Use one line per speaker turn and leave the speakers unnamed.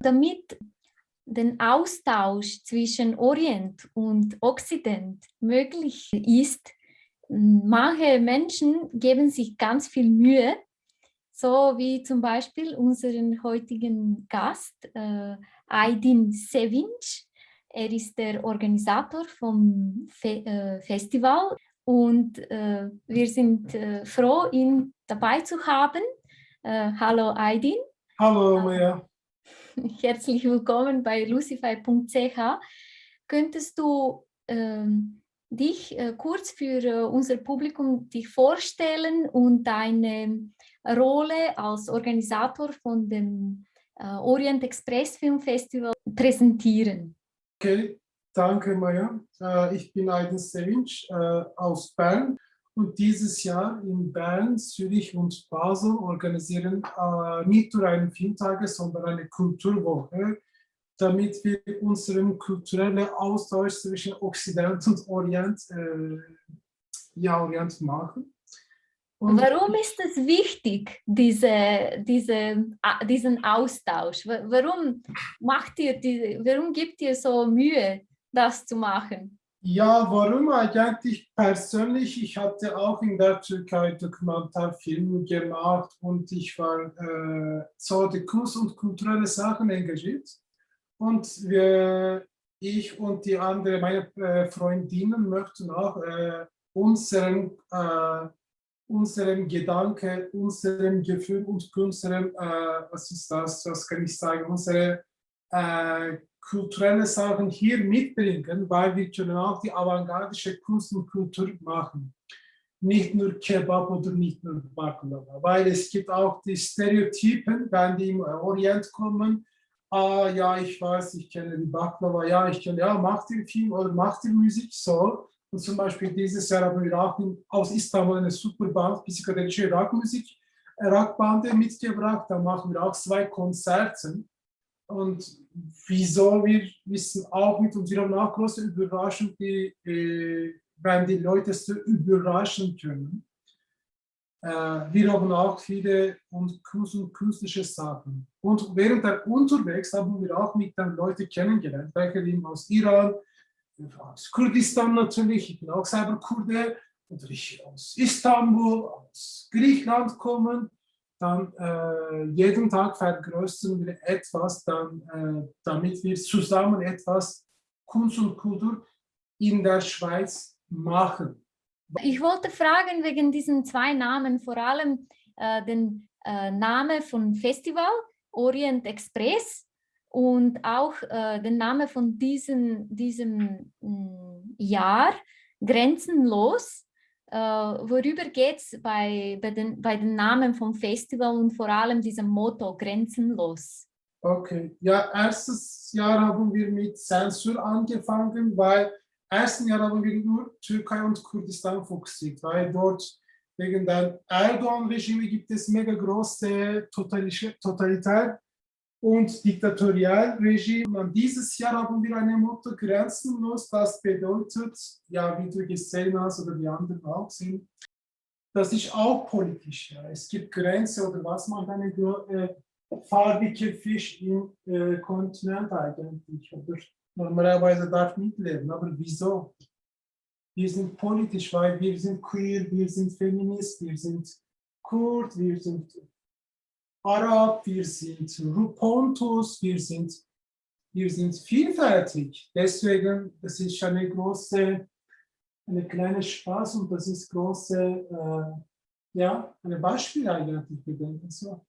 Damit den Austausch zwischen Orient und Occident möglich ist, manche Menschen geben sich ganz viel Mühe, so wie zum Beispiel unseren heutigen Gast, äh, Aydin Sevinç. Er ist der Organisator vom Fe äh, Festival und äh, wir sind äh, froh, ihn dabei zu haben. Äh, hallo Aydin.
Hallo Maya.
Herzlich willkommen bei lucify.ch. Könntest du ähm, dich äh, kurz für äh, unser Publikum dich vorstellen und deine Rolle als Organisator von dem äh, Orient Express Film Festival präsentieren?
Okay, danke Maya. Äh, ich bin Aydin Sevinç äh, aus Bern und dieses Jahr in Bern, Zürich und Basel organisieren äh, nicht nur einen Filmtage, sondern eine Kulturwoche, damit wir unseren kulturellen Austausch zwischen Occident und Orient, äh, ja, Orient machen.
Und Warum ist es wichtig, diese, diese, diesen Austausch? Warum macht ihr diese, warum gibt ihr so Mühe, das zu machen?
Ja, warum eigentlich persönlich? Ich hatte auch in der Türkei Dokumentarfilme gemacht und ich war äh, so die Kunst und kulturelle Sachen engagiert. Und wir, ich und die anderen, meine äh, Freundinnen möchten auch äh, unseren, äh, unseren Gedanken, unserem Gefühl und unserem, äh, was ist das, was kann ich sagen, unsere äh, kulturelle Sachen hier mitbringen, weil wir können auch die avantgardische Kunst und Kultur machen. Nicht nur Kebab oder nicht nur Baklava, weil es gibt auch die Stereotypen, wenn die im Orient kommen, ah ja, ich weiß, ich kenne die Baklava, ja, ich kenne, ja, macht ihr Film oder macht ihr Musik, so. Und zum Beispiel dieses Jahr haben wir auch aus Istanbul eine super Band, psychedelische Rockmusik, Rockbande mitgebracht, da machen wir auch zwei Konzerte. Und wieso, wir wissen auch mit auch große Überraschung, die, äh, wenn die Leute so überraschen können. Äh, wir haben auch viele und künstliche Sachen. Und während der unterwegs haben wir auch mit den Leuten kennengelernt, welche aus Iran, aus Kurdistan natürlich, ich bin auch selber Kurde, oder ich aus Istanbul, aus Griechenland kommen dann äh, jeden Tag vergrößern wir etwas, dann, äh, damit wir zusammen etwas Kunst und Kultur in der Schweiz machen.
Ich wollte fragen wegen diesen zwei Namen, vor allem äh, den äh, Namen von Festival, Orient Express und auch äh, den Namen von diesem, diesem mm, Jahr, Grenzenlos. Uh, worüber geht es bei, bei, den, bei den Namen vom Festival und vor allem diesem Motto Grenzenlos?
Okay, ja, erstes Jahr haben wir mit Zensur angefangen, weil ersten Jahr haben wir nur Türkei und Kurdistan fokussiert, weil dort wegen dem Erdogan-Regime gibt es mega große totalitär und Diktatorialregime. Und dieses Jahr haben wir eine Motto grenzenlos, das bedeutet, ja, wie du gesehen hast oder die anderen auch sind, das ist auch politisch. Ja. Es gibt Grenzen oder was man eine äh, farbige Fisch im äh, Kontinent eigentlich oder normalerweise darf mitleben. Aber wieso? Wir sind politisch, weil wir sind queer, wir sind Feminist, wir sind Kurd, wir sind Arab, wir sind Rupontus, wir sind, wir sind vielfältig. Deswegen, das ist eine große, eine kleine Spaß und das ist große, äh, ja, ein Beispiel eigentlich, wir denken so.